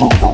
Move.